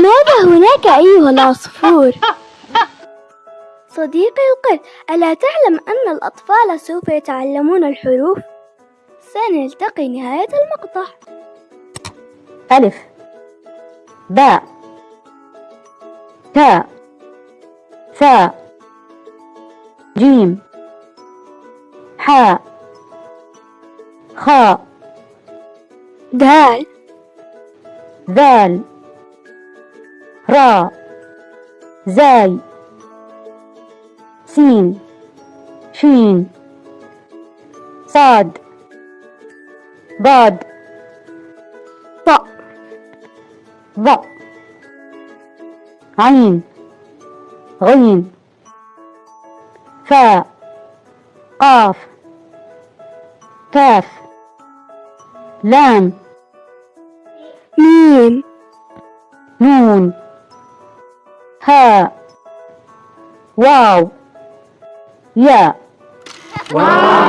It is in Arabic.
ماذا هناك أيها العصفور؟ صديقي القرد ألا تعلم أن الأطفال سوف يتعلمون الحروف؟ سنلتقي نهاية المقطع. ألف. باء. تاء. ثاء. جيم. حاء. خاء. دال. ذال. راء زاي سين شين صاد ضاد طاء ظ عين غين فاء قاف كاف لام ميم نون. ha wow. Yeah. Wow.